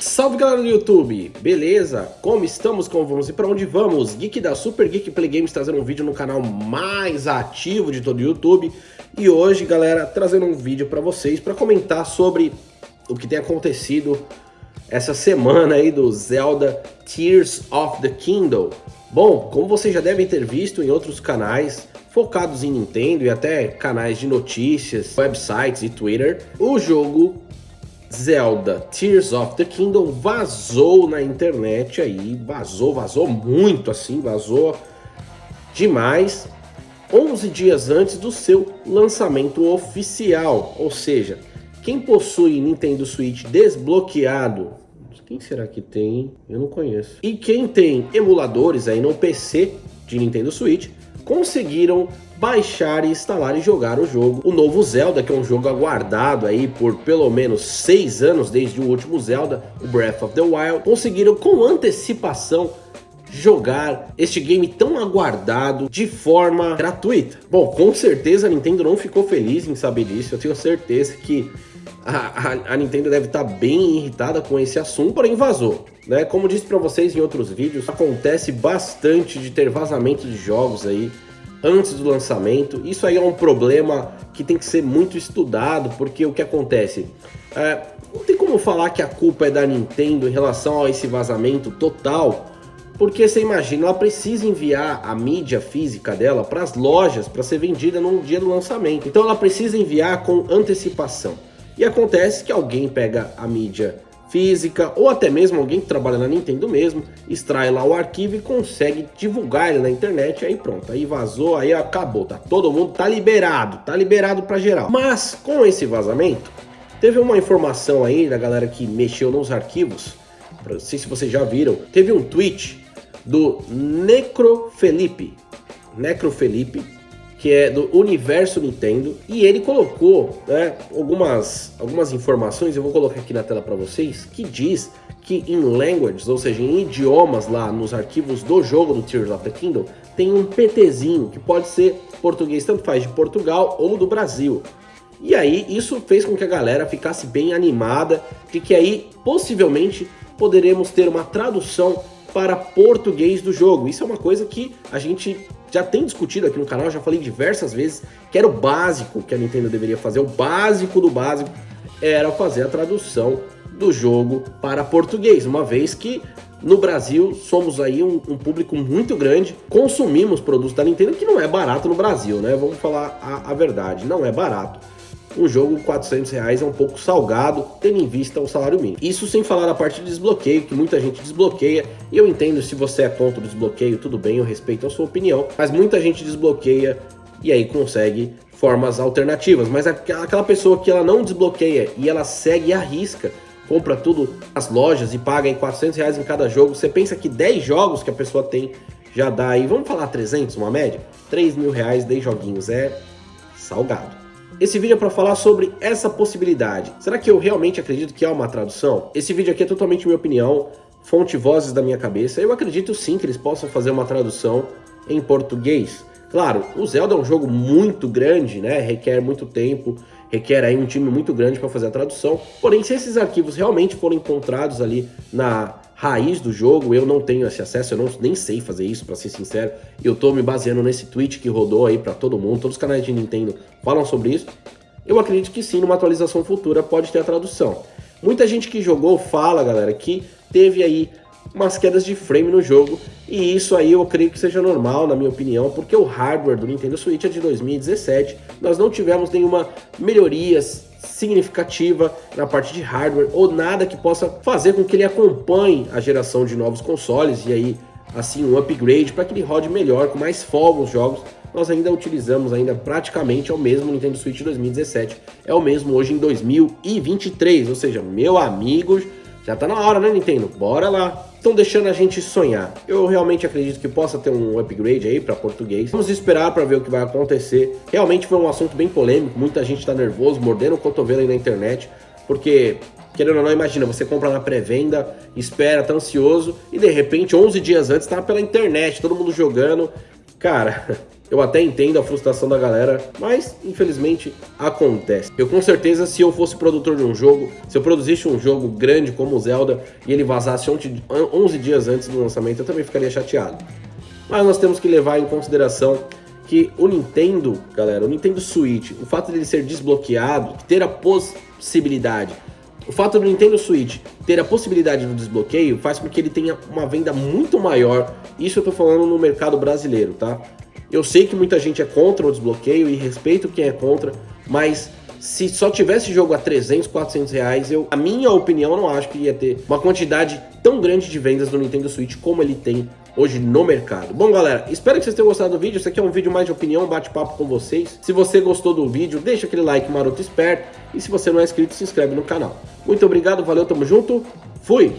Salve galera do YouTube, beleza? Como estamos, como vamos? E para onde vamos? Geek da Super Geek Play Games trazendo um vídeo no canal mais ativo de todo o YouTube. E hoje galera, trazendo um vídeo para vocês para comentar sobre o que tem acontecido essa semana aí do Zelda Tears of the Kingdom. Bom, como vocês já devem ter visto em outros canais focados em Nintendo e até canais de notícias, websites e Twitter, o jogo Zelda Tears of the Kingdom vazou na internet aí, vazou, vazou muito assim, vazou demais, 11 dias antes do seu lançamento oficial, ou seja, quem possui Nintendo Switch desbloqueado, quem será que tem? Eu não conheço. E quem tem emuladores aí no PC de Nintendo Switch, conseguiram baixar, instalar e jogar o jogo. O novo Zelda, que é um jogo aguardado aí por pelo menos seis anos desde o último Zelda, o Breath of the Wild, conseguiram com antecipação jogar este game tão aguardado de forma gratuita. Bom, com certeza a Nintendo não ficou feliz em saber disso, eu tenho certeza que a, a, Nintendo deve estar bem irritada com esse assunto, porém vazou. Né? Como disse para vocês em outros vídeos, acontece bastante de ter vazamento de jogos aí antes do lançamento. Isso aí é um problema que tem que ser muito estudado, porque o que acontece? É, não tem como falar que a culpa é da Nintendo em relação a esse vazamento total, porque você imagina, ela precisa enviar a mídia física dela para as lojas para ser vendida no dia do lançamento. Então ela precisa enviar com antecipação. E acontece que alguém pega a mídia física ou até mesmo alguém que trabalha na Nintendo mesmo, extrai lá o arquivo e consegue divulgar ele na internet, aí pronto, aí vazou, aí acabou, tá todo mundo tá liberado, tá liberado para geral. Mas com esse vazamento, teve uma informação aí da galera que mexeu nos arquivos, não sei se vocês já viram, teve um tweet do Necro Felipe, Necro Felipe, que é do Universo Nintendo, e ele colocou né, algumas, algumas informações, eu vou colocar aqui na tela para vocês, que diz que em languages, ou seja, em idiomas lá nos arquivos do jogo do Tears of the Kingdom, tem um PTzinho, que pode ser português, tanto faz de Portugal ou do Brasil. E aí isso fez com que a galera ficasse bem animada, de que aí possivelmente poderemos ter uma tradução para português do jogo. Isso é uma coisa que a gente já tem discutido aqui no canal, já falei diversas vezes, que era o básico que a Nintendo deveria fazer, o básico do básico era fazer a tradução do jogo para português, uma vez que no Brasil somos aí um, um, público muito grande, consumimos produtos da Nintendo que não é barato no Brasil, né? Vamos falar a, a verdade, não é barato um jogo 400 reais é um pouco salgado, tendo em vista o salário mínimo. Isso sem falar da parte de desbloqueio, que muita gente desbloqueia, e eu entendo se você é contra o desbloqueio, tudo bem, eu respeito a sua opinião, mas muita gente desbloqueia e aí consegue formas alternativas, mas aquela pessoa que ela não desbloqueia e ela segue e arrisca, compra tudo nas lojas e paga em 400 reais em cada jogo, você pensa que 10 jogos que a pessoa tem já dá aí, vamos falar 300, uma média? 3 mil reais, 10 joguinhos, é salgado. Esse vídeo é para falar sobre essa possibilidade. Será que eu realmente acredito que há uma tradução? Esse vídeo aqui é totalmente minha opinião, fonte vozes da minha cabeça. Eu acredito sim que eles possam fazer uma tradução em português. Claro, o Zelda é um jogo muito grande, né? Requer muito tempo, requer aí um time muito grande para fazer a tradução. Porém, se esses arquivos realmente forem encontrados ali na raiz do jogo, eu não tenho esse acesso, eu não, nem sei fazer isso, para ser sincero. Eu tô me baseando nesse tweet que rodou aí para todo mundo, todos os canais de Nintendo falam sobre isso. Eu acredito que sim, numa atualização futura pode ter a tradução. Muita gente que jogou fala, galera, que teve aí umas quedas de frame no jogo, e isso aí eu creio que seja normal, na minha opinião, porque o hardware do Nintendo Switch é de 2017, nós não tivemos nenhuma melhorias significativa na parte de hardware ou nada que possa fazer com que ele acompanhe a geração de novos consoles e aí assim um upgrade para que ele rode melhor, com mais folga os jogos. Nós ainda utilizamos ainda praticamente é o mesmo Nintendo Switch 2017, é o mesmo hoje em 2023, ou seja, meu amigo, já tá na hora, né, Nintendo? Bora lá! Estão deixando a gente sonhar. Eu realmente acredito que possa ter um upgrade aí para português. Vamos esperar para ver o que vai acontecer. Realmente foi um assunto bem polêmico, muita gente está nervoso, mordendo o cotovelo aí na internet, porque querendo ou não, imagina, você compra na pré-venda, espera, tá ansioso, e de repente, 11 dias antes, tá pela internet, todo mundo jogando. Cara, Eu até entendo a frustração da galera, mas infelizmente acontece. Eu com certeza, se eu fosse produtor de um jogo, se eu produzisse um jogo grande como o Zelda e ele vazasse 11 dias antes do lançamento, eu também ficaria chateado. Mas nós temos que levar em consideração que o Nintendo, galera, o Nintendo Switch, o fato dele ser desbloqueado, ter a possibilidade o fato do Nintendo Switch ter a possibilidade do desbloqueio faz com que ele tenha uma venda muito maior. Isso eu tô falando no mercado brasileiro, tá? Eu sei que muita gente é contra o desbloqueio e respeito quem é contra, mas se só tivesse jogo a 300, 400 reais, eu, a minha opinião, não acho que ia ter uma quantidade tão grande de vendas do Nintendo Switch como ele tem hoje no mercado. Bom, galera, espero que vocês tenham gostado do vídeo. Esse aqui é um vídeo mais de opinião, bate-papo com vocês. Se você gostou do vídeo, deixa aquele like maroto esperto. E se você não é inscrito, se inscreve no canal. Muito obrigado, valeu, tamo junto. Fui!